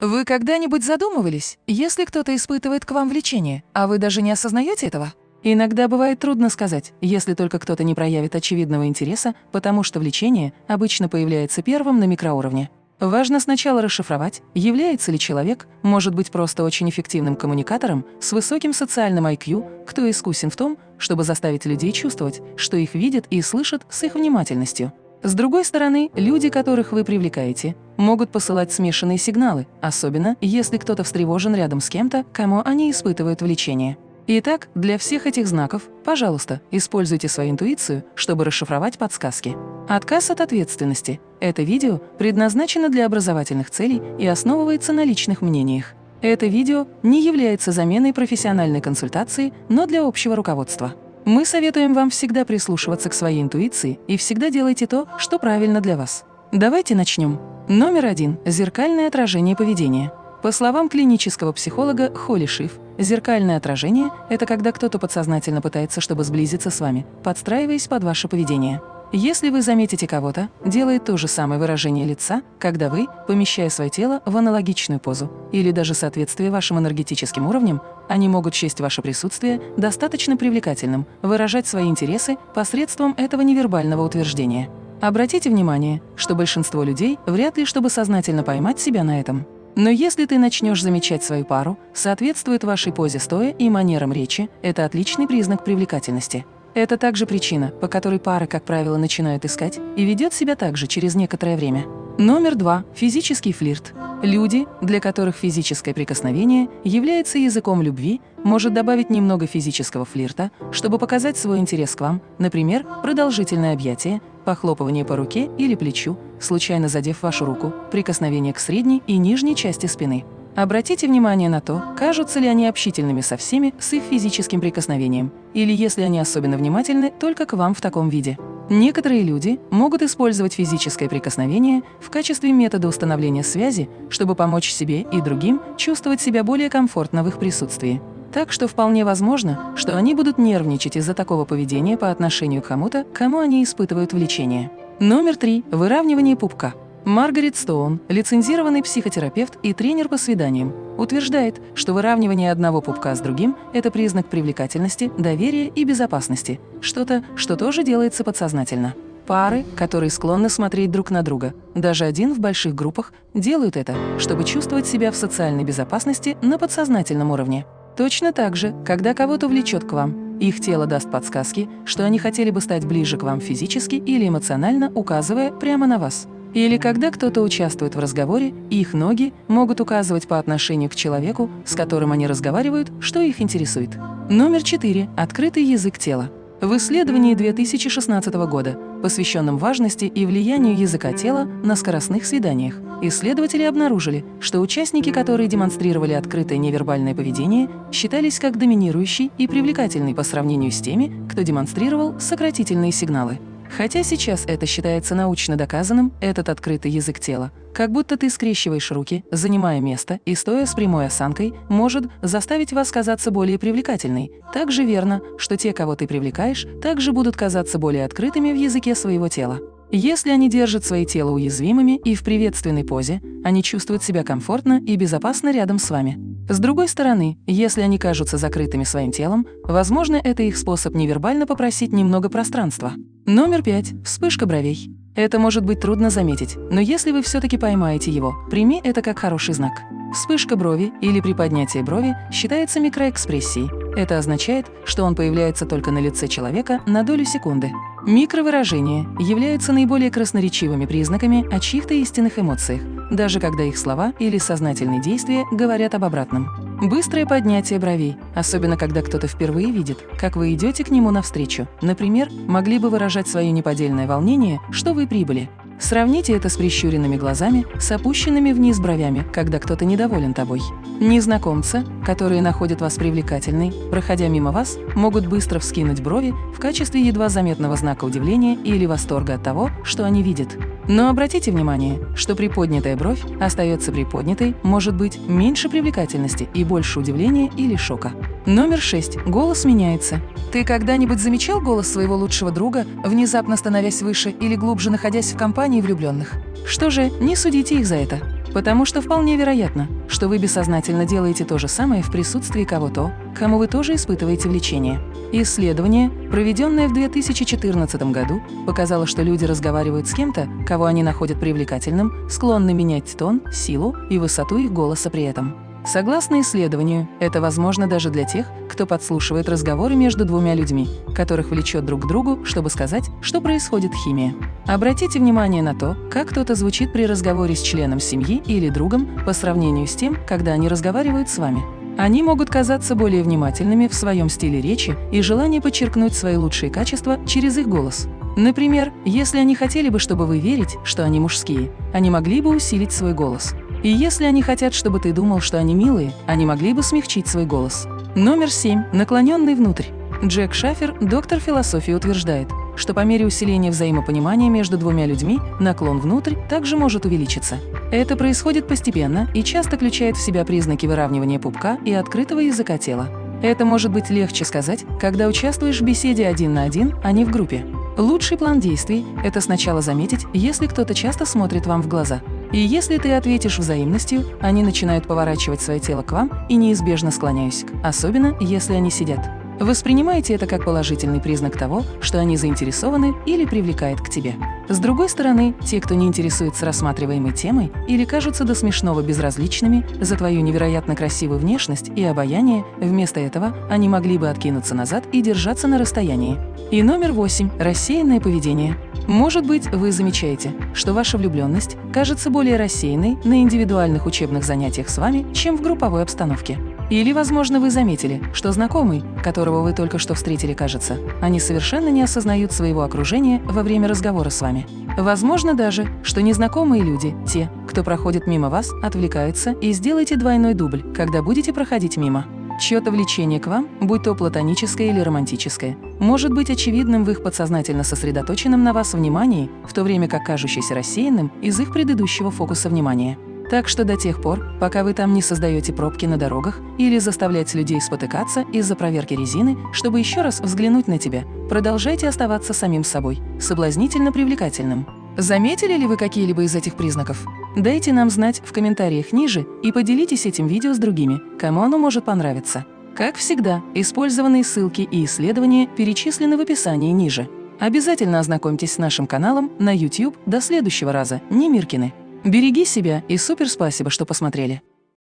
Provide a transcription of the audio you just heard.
Вы когда-нибудь задумывались, если кто-то испытывает к вам влечение, а вы даже не осознаете этого? Иногда бывает трудно сказать, если только кто-то не проявит очевидного интереса, потому что влечение обычно появляется первым на микроуровне. Важно сначала расшифровать, является ли человек, может быть просто очень эффективным коммуникатором с высоким социальным IQ, кто искусен в том, чтобы заставить людей чувствовать, что их видят и слышат с их внимательностью. С другой стороны, люди, которых вы привлекаете, могут посылать смешанные сигналы, особенно если кто-то встревожен рядом с кем-то, кому они испытывают влечение. Итак, для всех этих знаков, пожалуйста, используйте свою интуицию, чтобы расшифровать подсказки. Отказ от ответственности. Это видео предназначено для образовательных целей и основывается на личных мнениях. Это видео не является заменой профессиональной консультации, но для общего руководства. Мы советуем вам всегда прислушиваться к своей интуиции и всегда делайте то, что правильно для вас. Давайте начнем. Номер один – зеркальное отражение поведения. По словам клинического психолога Холли Шиф, зеркальное отражение – это когда кто-то подсознательно пытается, чтобы сблизиться с вами, подстраиваясь под ваше поведение. Если вы заметите кого-то, делает то же самое выражение лица, когда вы, помещая свое тело в аналогичную позу, или даже соответствие вашим энергетическим уровням, они могут счесть ваше присутствие достаточно привлекательным, выражать свои интересы посредством этого невербального утверждения. Обратите внимание, что большинство людей вряд ли чтобы сознательно поймать себя на этом. Но если ты начнешь замечать свою пару, соответствует вашей позе стоя и манерам речи, это отличный признак привлекательности. Это также причина, по которой пары, как правило, начинают искать и ведет себя также через некоторое время. Номер два – физический флирт. Люди, для которых физическое прикосновение является языком любви, может добавить немного физического флирта, чтобы показать свой интерес к вам, например, продолжительное объятие, похлопывание по руке или плечу, случайно задев вашу руку, прикосновение к средней и нижней части спины. Обратите внимание на то, кажутся ли они общительными со всеми с их физическим прикосновением, или если они особенно внимательны только к вам в таком виде. Некоторые люди могут использовать физическое прикосновение в качестве метода установления связи, чтобы помочь себе и другим чувствовать себя более комфортно в их присутствии. Так что вполне возможно, что они будут нервничать из-за такого поведения по отношению к кому-то, кому они испытывают влечение. Номер три. Выравнивание пупка. Маргарет Стоун, лицензированный психотерапевт и тренер по свиданиям, утверждает, что выравнивание одного пупка с другим – это признак привлекательности, доверия и безопасности, что-то, что тоже делается подсознательно. Пары, которые склонны смотреть друг на друга, даже один в больших группах, делают это, чтобы чувствовать себя в социальной безопасности на подсознательном уровне. Точно так же, когда кого-то влечет к вам, их тело даст подсказки, что они хотели бы стать ближе к вам физически или эмоционально, указывая прямо на вас. Или когда кто-то участвует в разговоре, их ноги могут указывать по отношению к человеку, с которым они разговаривают, что их интересует. Номер 4. Открытый язык тела. В исследовании 2016 года, посвященном важности и влиянию языка тела на скоростных свиданиях, исследователи обнаружили, что участники, которые демонстрировали открытое невербальное поведение, считались как доминирующий и привлекательный по сравнению с теми, кто демонстрировал сократительные сигналы. Хотя сейчас это считается научно доказанным, этот открытый язык тела, как будто ты скрещиваешь руки, занимая место и стоя с прямой осанкой, может заставить вас казаться более привлекательной. Также верно, что те, кого ты привлекаешь, также будут казаться более открытыми в языке своего тела. Если они держат свои тела уязвимыми и в приветственной позе, они чувствуют себя комфортно и безопасно рядом с вами. С другой стороны, если они кажутся закрытыми своим телом, возможно, это их способ невербально попросить немного пространства. Номер пять. Вспышка бровей. Это может быть трудно заметить, но если вы все-таки поймаете его, прими это как хороший знак. Вспышка брови или приподнятие брови считается микроэкспрессией. Это означает, что он появляется только на лице человека на долю секунды. Микровыражения являются наиболее красноречивыми признаками о чьих-то истинных эмоциях, даже когда их слова или сознательные действия говорят об обратном. Быстрое поднятие бровей, особенно когда кто-то впервые видит, как вы идете к нему навстречу. Например, могли бы выражать свое неподдельное волнение, что вы прибыли. Сравните это с прищуренными глазами, с опущенными вниз бровями, когда кто-то недоволен тобой. Незнакомцы, которые находят вас привлекательной, проходя мимо вас, могут быстро вскинуть брови в качестве едва заметного знака удивления или восторга от того, что они видят. Но обратите внимание, что приподнятая бровь остается приподнятой, может быть, меньше привлекательности и больше удивления или шока. Номер 6. Голос меняется. Ты когда-нибудь замечал голос своего лучшего друга, внезапно становясь выше или глубже находясь в компании влюбленных? Что же, не судите их за это. Потому что вполне вероятно, что вы бессознательно делаете то же самое в присутствии кого-то, кому вы тоже испытываете влечение. Исследование, проведенное в 2014 году, показало, что люди разговаривают с кем-то, кого они находят привлекательным, склонны менять тон, силу и высоту их голоса при этом. Согласно исследованию, это возможно даже для тех, кто подслушивает разговоры между двумя людьми, которых влечет друг к другу, чтобы сказать, что происходит химия. Обратите внимание на то, как кто-то звучит при разговоре с членом семьи или другом по сравнению с тем, когда они разговаривают с вами. Они могут казаться более внимательными в своем стиле речи и желание подчеркнуть свои лучшие качества через их голос. Например, если они хотели бы, чтобы вы верить, что они мужские, они могли бы усилить свой голос. И если они хотят, чтобы ты думал, что они милые, они могли бы смягчить свой голос. Номер 7. Наклоненный внутрь. Джек Шафер, доктор философии, утверждает, что по мере усиления взаимопонимания между двумя людьми наклон внутрь также может увеличиться. Это происходит постепенно и часто включает в себя признаки выравнивания пупка и открытого языка тела. Это может быть легче сказать, когда участвуешь в беседе один на один, а не в группе. Лучший план действий – это сначала заметить, если кто-то часто смотрит вам в глаза. И если ты ответишь взаимностью, они начинают поворачивать свое тело к вам и неизбежно склоняюсь к, особенно если они сидят. Воспринимайте это как положительный признак того, что они заинтересованы или привлекают к тебе. С другой стороны, те, кто не интересуется рассматриваемой темой или кажутся до смешного безразличными за твою невероятно красивую внешность и обаяние, вместо этого они могли бы откинуться назад и держаться на расстоянии. И номер восемь – рассеянное поведение. Может быть, вы замечаете, что ваша влюбленность кажется более рассеянной на индивидуальных учебных занятиях с вами, чем в групповой обстановке. Или, возможно, вы заметили, что знакомый, которого вы только что встретили, кажется, они совершенно не осознают своего окружения во время разговора с вами. Возможно даже, что незнакомые люди, те, кто проходит мимо вас, отвлекаются и сделайте двойной дубль, когда будете проходить мимо. Чье-то влечение к вам, будь то платоническое или романтическое, может быть очевидным в их подсознательно сосредоточенном на вас внимании, в то время как кажущийся рассеянным из их предыдущего фокуса внимания. Так что до тех пор, пока вы там не создаете пробки на дорогах или заставляете людей спотыкаться из-за проверки резины, чтобы еще раз взглянуть на тебя, продолжайте оставаться самим собой, соблазнительно привлекательным. Заметили ли вы какие-либо из этих признаков? Дайте нам знать в комментариях ниже и поделитесь этим видео с другими, кому оно может понравиться. Как всегда, использованные ссылки и исследования перечислены в описании ниже. Обязательно ознакомьтесь с нашим каналом на YouTube. До следующего раза, не Миркины. Береги себя и супер спасибо, что посмотрели.